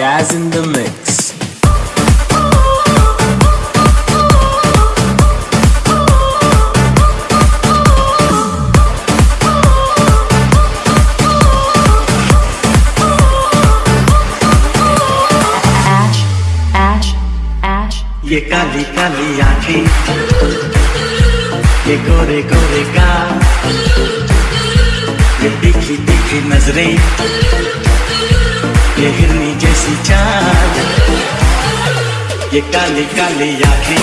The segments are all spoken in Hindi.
Jazz in the mix. Ash, Ash, Ash. ये काली काली आँखें ये गोरे गोरे गाल ये तीखी तीखी नज़रें हिरनी जैसी ये काली काली आँखें।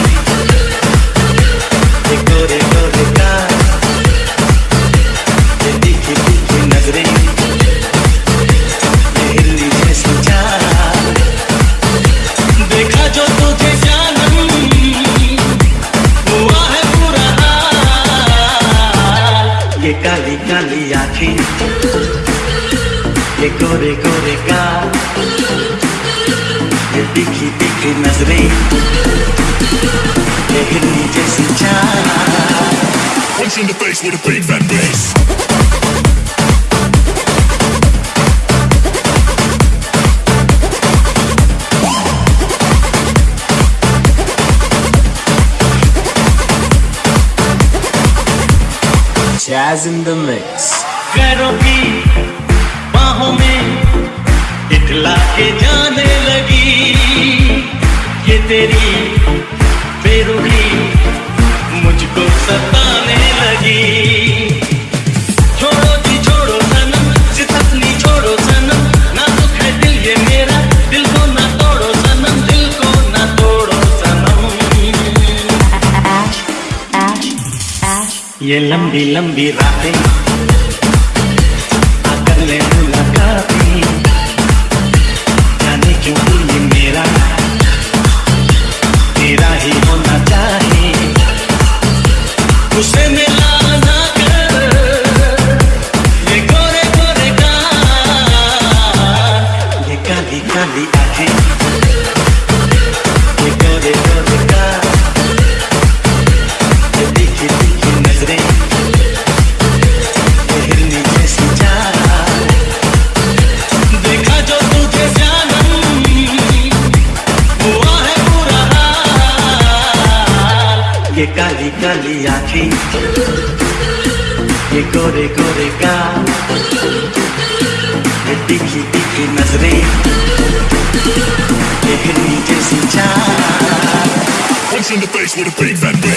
ये गोरे गोरे ये तीखी तीखी नज़रें। काली काली आँखें। ये गोरे गोरे गाल in the face with a big fat bass. Jazz in the mix. पैरों की बाहों में इतला के जाने लगी ये तेरी बेरुखी मुझको सताने ये मेरा दिल को ना तोड़ो सनम दिल को ना तोड़ो सनम। Ash, Ash, Ash. ये लंबी लंबी रातें ये काली काली आखी। ये गोरे गोरे का ये तीखी तीखी नज़रें। ये हिरनी जैसी चाल। Punch in the face with a big fat.